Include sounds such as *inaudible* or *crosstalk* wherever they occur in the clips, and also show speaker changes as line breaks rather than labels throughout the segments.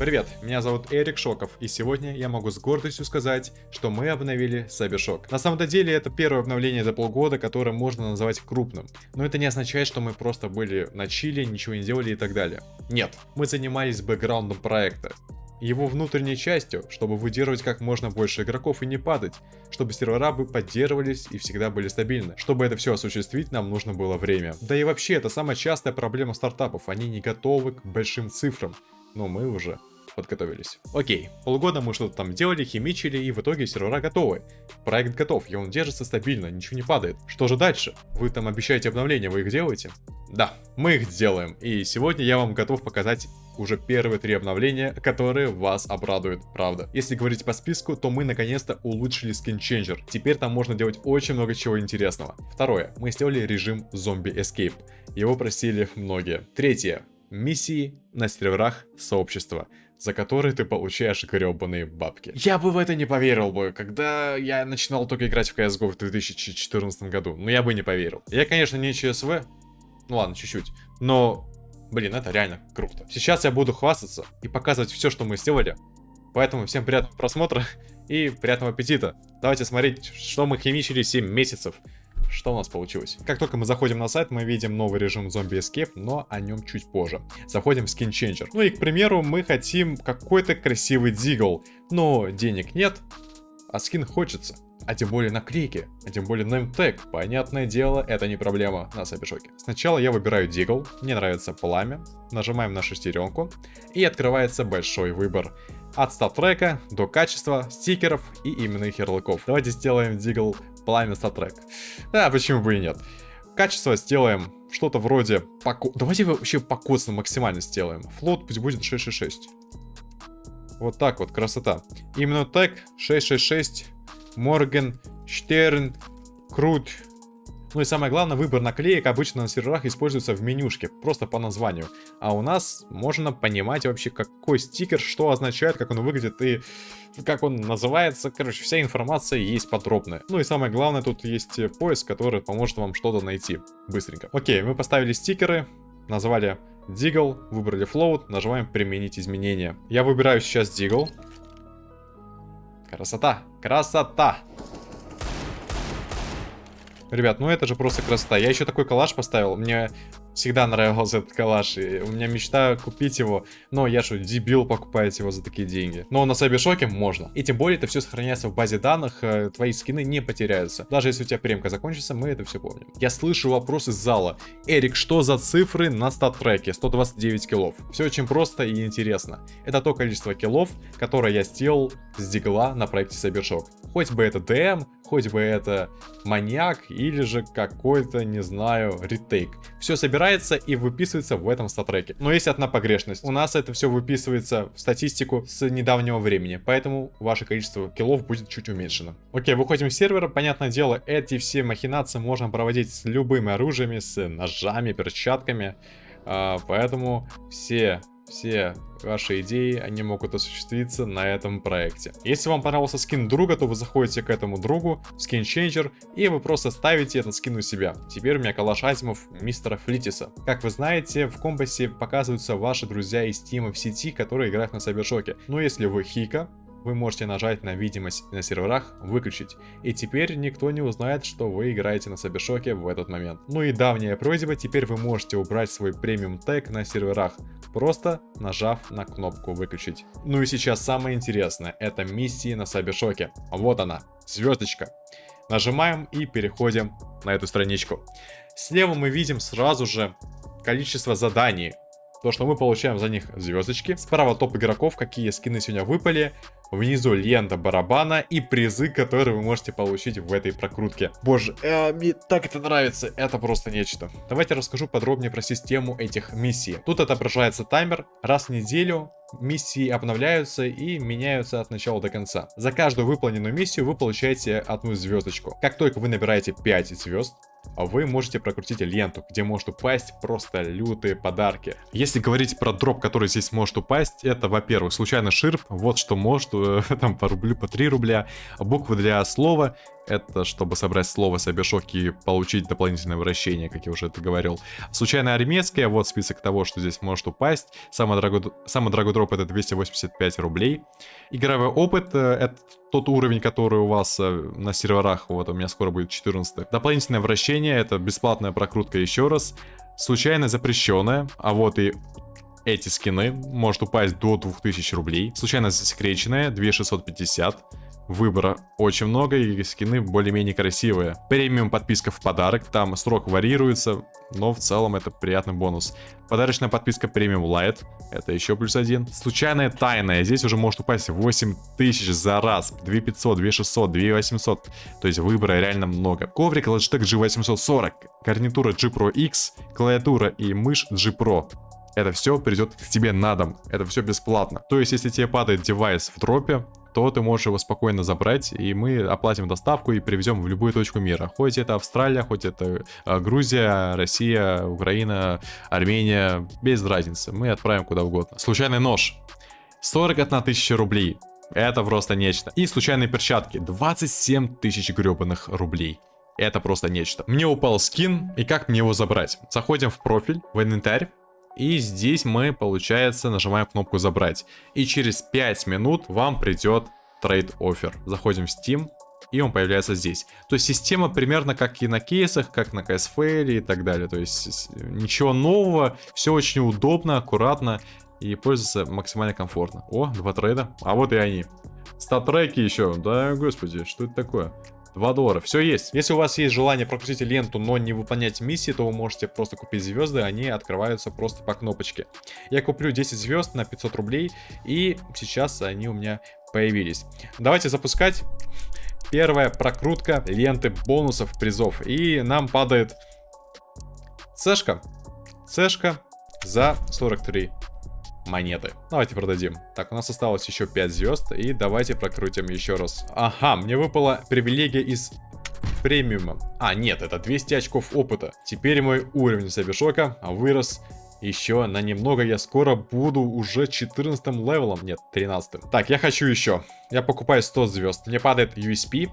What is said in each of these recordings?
Привет, меня зовут Эрик Шоков, и сегодня я могу с гордостью сказать, что мы обновили Cybershock. На самом деле это первое обновление за полгода, которое можно назвать крупным. Но это не означает, что мы просто были на чили, ничего не делали и так далее. Нет, мы занимались бэкграундом проекта его внутренней частью, чтобы выдерживать как можно больше игроков и не падать, чтобы сервера бы поддерживались и всегда были стабильны. Чтобы это все осуществить, нам нужно было время. Да и вообще, это самая частая проблема стартапов, они не готовы к большим цифрам, но мы уже подготовились. Окей, полгода мы что-то там делали, химичили, и в итоге сервера готовы. Проект готов, и он держится стабильно, ничего не падает. Что же дальше? Вы там обещаете обновления, вы их делаете? Да, мы их делаем, и сегодня я вам готов показать уже первые три обновления, которые вас обрадуют, правда. Если говорить по списку, то мы наконец-то улучшили Changer. Теперь там можно делать очень много чего интересного. Второе, мы сделали режим Zombie Escape. Его просили многие. Третье, миссии на серверах сообщества за которые ты получаешь гребаные бабки. Я бы в это не поверил бы, когда я начинал только играть в CSGO в 2014 году. Ну, я бы не поверил. Я, конечно, не ЧСВ. Ну ладно, чуть-чуть. Но, блин, это реально круто. Сейчас я буду хвастаться и показывать все, что мы сделали. Поэтому всем приятного просмотра и приятного аппетита. Давайте смотреть, что мы химичили 7 месяцев. Что у нас получилось? Как только мы заходим на сайт, мы видим новый режим Zombie Escape, но о нем чуть позже. Заходим в Skin Changer. Ну и, к примеру, мы хотим какой-то красивый дигл, но денег нет, а скин хочется. А тем более наклейки, а тем более неймтег. Понятное дело, это не проблема на Сабишоке. Сначала я выбираю дигл, мне нравится пламя, нажимаем на шестеренку, и открывается большой выбор. От стат-трека до качества, стикеров и именных ярлыков. Давайте сделаем дигл пламя статрек. А, почему бы и нет. Качество сделаем что-то вроде... Поко... Давайте вообще покоцно максимально сделаем. Флот пусть будет 666. Вот так вот, красота. Именно так 666, Морген, Штерн, Крут, ну и самое главное, выбор наклеек обычно на серверах используется в менюшке, просто по названию. А у нас можно понимать вообще, какой стикер, что означает, как он выглядит и как он называется. Короче, вся информация есть подробная. Ну и самое главное, тут есть поиск, который поможет вам что-то найти быстренько. Окей, мы поставили стикеры, назвали Дигл, выбрали Float, нажимаем применить изменения. Я выбираю сейчас Дигл. Красота, красота! Ребят, ну это же просто красота. Я еще такой коллаж поставил. Мне всегда нравился этот коллаж. И у меня мечта купить его. Но я что, дебил покупать его за такие деньги. Но на Сайбершоке можно. И тем более это все сохраняется в базе данных. Э, твои скины не потеряются. Даже если у тебя премка закончится, мы это все помним. Я слышу вопрос из зала. Эрик, что за цифры на стат-треке? 129 киллов. Все очень просто и интересно. Это то количество киллов, которое я сделал с дигла на проекте Сайбершок. Хоть бы это ДМ, хоть бы это маньяк или же какой-то, не знаю, ретейк. Все собирается и выписывается в этом статреке. Но есть одна погрешность. У нас это все выписывается в статистику с недавнего времени, поэтому ваше количество киллов будет чуть уменьшено. Окей, выходим с сервера. Понятное дело, эти все махинации можно проводить с любыми оружиями, с ножами, перчатками. А, поэтому все все ваши идеи, они могут осуществиться на этом проекте. Если вам понравился скин друга, то вы заходите к этому другу, в скин Changer, и вы просто ставите этот скин у себя. Теперь у меня калаш Азимов мистера Флитиса. Как вы знаете, в компасе показываются ваши друзья из тима в сети, которые играют на Сайбершоке. Но если вы Хика, вы можете нажать на видимость на серверах, выключить. И теперь никто не узнает, что вы играете на Сабишоке в этот момент. Ну и давняя просьба, теперь вы можете убрать свой премиум тег на серверах, просто нажав на кнопку выключить. Ну и сейчас самое интересное, это миссии на Сабишоке. Вот она, звездочка. Нажимаем и переходим на эту страничку. Слева мы видим сразу же количество заданий, то, что мы получаем за них звездочки. Справа топ игроков, какие скины сегодня выпали. Внизу лента барабана и призы, которые вы можете получить в этой прокрутке. Боже, э, мне так это нравится, это просто нечто. Давайте расскажу подробнее про систему этих миссий. Тут отображается таймер, раз в неделю миссии обновляются и меняются от начала до конца. За каждую выполненную миссию вы получаете одну звездочку. Как только вы набираете 5 звезд, вы можете прокрутить ленту, где может упасть просто лютые подарки. Если говорить про дроп, который здесь может упасть, это, во-первых, случайно ширп, вот что может, э, *laughs* там по рублю, по 3 рубля, буквы для слова, это чтобы собрать слово Сабершок и получить дополнительное вращение, как я уже это говорил. Случайно армейская, вот список того, что здесь может упасть. Самый дорогой, самый дорогой дроп это 285 рублей. Игровой опыт, э, это тот уровень, который у вас э, на серверах, вот у меня скоро будет 14. Дополнительное вращение, это бесплатная прокрутка еще раз. Случайно запрещенная, а вот и эти скины может упасть до 2000 рублей. Случайно засекреченная 2650. Выбора очень много и скины более-менее красивые. Премиум подписка в подарок, там срок варьируется, но в целом это приятный бонус. Подарочная подписка премиум Light, это еще плюс один. Случайная тайная, здесь уже может упасть 8000 за раз, 2500, 2600, 2800, то есть выбора реально много. Коврик Logitech G840, гарнитура G Pro X, клавиатура и мышь G Pro это все придет к тебе на дом. Это все бесплатно. То есть, если тебе падает девайс в дропе, то ты можешь его спокойно забрать, и мы оплатим доставку и привезем в любую точку мира. Хоть это Австралия, хоть это э, Грузия, Россия, Украина, Армения, без разницы. Мы отправим куда угодно. Случайный нож. 41 тысяча рублей. Это просто нечто. И случайные перчатки. 27 тысяч гребаных рублей. Это просто нечто. Мне упал скин, и как мне его забрать? Заходим в профиль, в инвентарь, и здесь мы, получается, нажимаем кнопку «Забрать». И через 5 минут вам придет трейд офер. Заходим в Steam, и он появляется здесь. То есть система примерно как и на кейсах, как на CSFL и так далее. То есть ничего нового, все очень удобно, аккуратно и пользоваться максимально комфортно. О, два трейда. А вот и они. Стат-треки еще. Да, господи, что это такое? 2 доллара, все есть. Если у вас есть желание прокрутить ленту, но не выполнять миссии, то вы можете просто купить звезды, они открываются просто по кнопочке. Я куплю 10 звезд на 500 рублей, и сейчас они у меня появились. Давайте запускать. Первая прокрутка ленты бонусов, призов. И нам падает цешка. Цешка за 43 монеты. Давайте продадим. Так, у нас осталось еще 5 звезд. И давайте прокрутим еще раз. Ага, мне выпала привилегия из премиума. А, нет, это 200 очков опыта. Теперь мой уровень Сабишока вырос еще на немного. Я скоро буду уже 14 левелом. Нет, 13. Так, я хочу еще. Я покупаю 100 звезд. Мне падает USP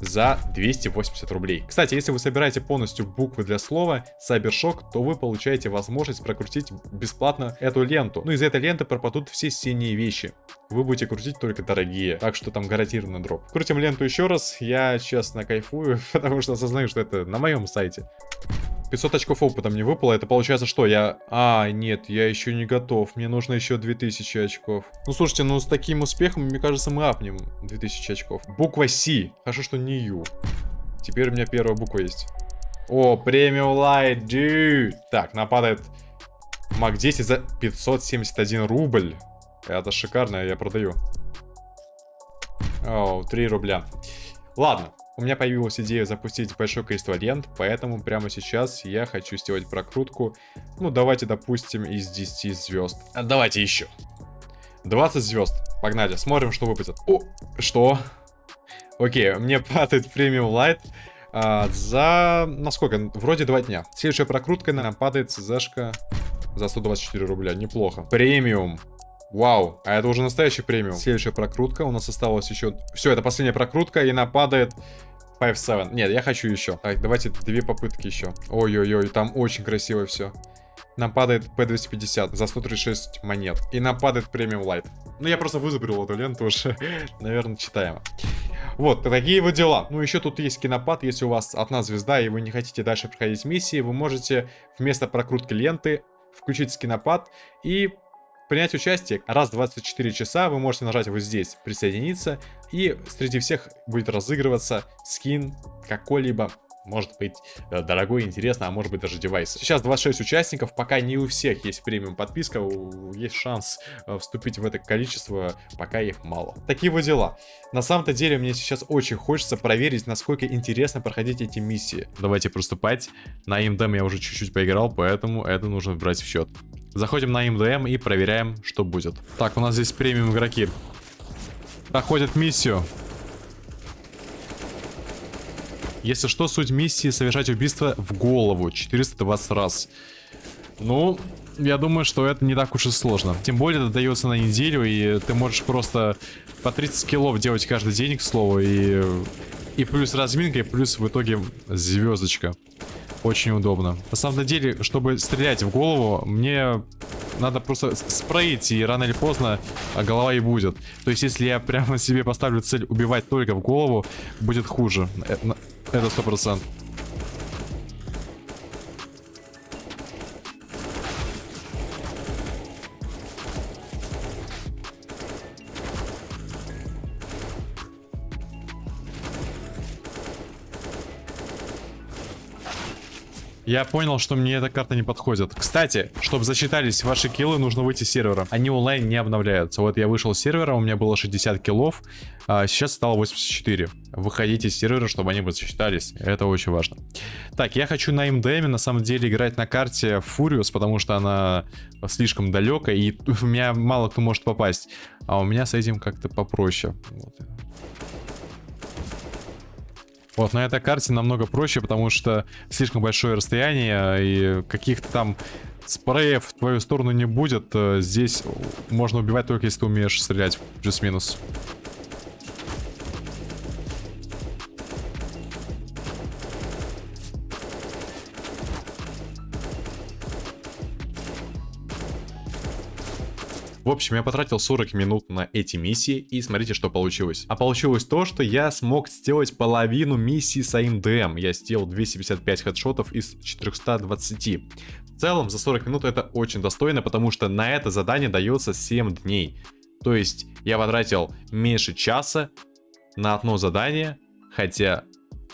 за 280 рублей. Кстати, если вы собираете полностью буквы для слова Cybershock, то вы получаете возможность прокрутить бесплатно эту ленту. Ну, из этой ленты пропадут все синие вещи. Вы будете крутить только дорогие, так что там гарантированный дроп. Крутим ленту еще раз, я честно кайфую, *laughs* потому что осознаю, что это на моем сайте. 500 очков опыта мне выпало. Это получается что? Я... А, нет, я еще не готов. Мне нужно еще 2000 очков. Ну, слушайте, ну с таким успехом, мне кажется, мы апнем 2000 очков. Буква С. Хорошо, что не Ю. Теперь у меня первая буква есть. О, премиум лайт, dude. Так, нападает Мак 10 за 571 рубль. Это шикарно, я продаю. О, 3 рубля. Ладно, у меня появилась идея запустить большое количество лент, поэтому прямо сейчас я хочу сделать прокрутку. Ну, давайте, допустим, из 10 звезд. А давайте еще. 20 звезд. Погнали, смотрим, что выпадет. О, что? Окей, мне *laughs* падает премиум лайт. А, за... Насколько? Вроде два дня. Следующая прокрутка нам падает ЦЗшка за 124 рубля. Неплохо. Премиум. Вау, а это уже настоящий премиум. Следующая прокрутка. У нас осталось еще... Все, это последняя прокрутка, и нападает 5-7. Нет, я хочу еще. Так, давайте две попытки еще. Ой-ой-ой, там очень красиво все. Нам падает P250 за 136 монет. И нам падает премиум лайт. Ну, я просто вызубрил эту ленту уже. *laughs* Наверное, читаемо. Вот, такие вот дела. Ну, еще тут есть кинопад. Если у вас одна звезда, и вы не хотите дальше проходить миссии, вы можете вместо прокрутки ленты включить скинопад и принять участие. Раз в 24 часа вы можете нажать вот здесь «Присоединиться», и среди всех будет разыгрываться скин какой-либо может быть э, дорогой, интересно, а может быть даже девайс. Сейчас 26 участников, пока не у всех есть премиум подписка, есть шанс э, вступить в это количество, пока их мало. Такие вот дела. На самом-то деле мне сейчас очень хочется проверить, насколько интересно проходить эти миссии. Давайте приступать. На МДМ я уже чуть-чуть поиграл, поэтому это нужно брать в счет. Заходим на МДМ и проверяем, что будет. Так, у нас здесь премиум игроки. Проходят миссию. Если что, суть миссии совершать убийство в голову 420 раз. Ну, я думаю, что это не так уж и сложно. Тем более это дается на неделю, и ты можешь просто по 30 килов делать каждый день, к слову, и И плюс разминка, и плюс в итоге звездочка. Очень удобно. На самом деле, чтобы стрелять в голову, мне надо просто спреить, и рано или поздно а, голова и будет. То есть, если я прямо себе поставлю цель убивать только в голову, будет хуже. Это сто процентов. Я понял, что мне эта карта не подходит. Кстати, чтобы засчитались ваши киллы, нужно выйти с сервера. Они онлайн не обновляются. Вот я вышел с сервера, у меня было 60 киллов, а сейчас стало 84. Выходите с сервера, чтобы они бы засчитались. Это очень важно. Так, я хочу на МДМ на самом деле играть на карте Фуриус, потому что она слишком далекая, и *laughs* у меня мало кто может попасть. А у меня с этим как-то попроще. Вот. Вот, на этой карте намного проще, потому что слишком большое расстояние, и каких-то там спреев в твою сторону не будет. Э, здесь можно убивать только если ты умеешь стрелять плюс-минус. В общем, я потратил 40 минут на эти миссии, и смотрите, что получилось. А получилось то, что я смог сделать половину миссии с aim DM. Я сделал 255 хедшотов из 420. В целом, за 40 минут это очень достойно, потому что на это задание дается 7 дней. То есть, я потратил меньше часа на одно задание, хотя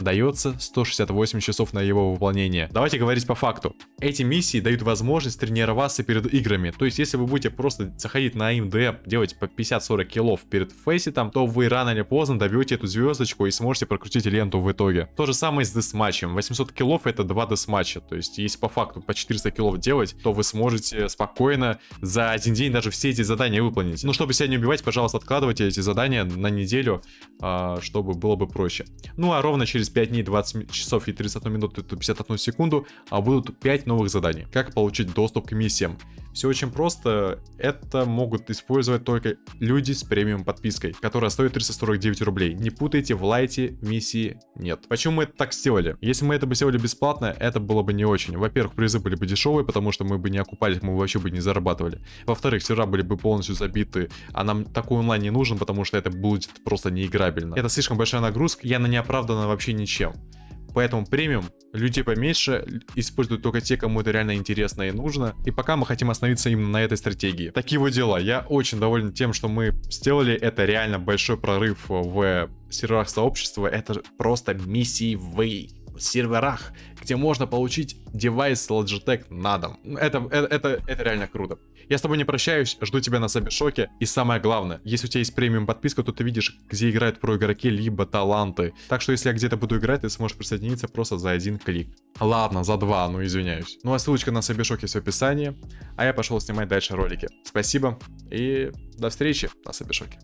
дается 168 часов на его выполнение. Давайте говорить по факту. Эти миссии дают возможность тренироваться перед играми. То есть, если вы будете просто заходить на aim DM, делать по 50-40 киллов перед фейситом, то вы рано или поздно добьете эту звездочку и сможете прокрутить ленту в итоге. То же самое с десматчем. 800 киллов это 2 десматча. То есть, если по факту по 400 киллов делать, то вы сможете спокойно за один день даже все эти задания выполнить. Но чтобы себя не убивать, пожалуйста, откладывайте эти задания на неделю, а, чтобы было бы проще. Ну а ровно через через 5 дней 20 часов и 31 минуту и 51 секунду а будут 5 новых заданий. Как получить доступ к миссиям? Все очень просто. Это могут использовать только люди с премиум подпиской, которая стоит 349 рублей. Не путайте, в лайте миссии нет. Почему мы это так сделали? Если мы это бы сделали бесплатно, это было бы не очень. Во-первых, призы были бы дешевые, потому что мы бы не окупались, мы вообще бы не зарабатывали. Во-вторых, сервера были бы полностью забиты, а нам такой онлайн не нужен, потому что это будет просто неиграбельно. Это слишком большая нагрузка, я на неоправданно вообще ничем. Поэтому премиум, людей поменьше, используют только те, кому это реально интересно и нужно. И пока мы хотим остановиться именно на этой стратегии. Такие вот дела. Я очень доволен тем, что мы сделали. Это реально большой прорыв в серверах сообщества. Это просто миссии в серверах, где можно получить девайс Logitech на дом. Это, это, это, это реально круто. Я с тобой не прощаюсь, жду тебя на Сабишоке. И самое главное, если у тебя есть премиум подписка, то ты видишь, где играют про игроки, либо таланты. Так что если я где-то буду играть, ты сможешь присоединиться просто за один клик. Ладно, за два, ну извиняюсь. Ну а ссылочка на Сабишок есть в описании. А я пошел снимать дальше ролики. Спасибо и до встречи на Сабишоке.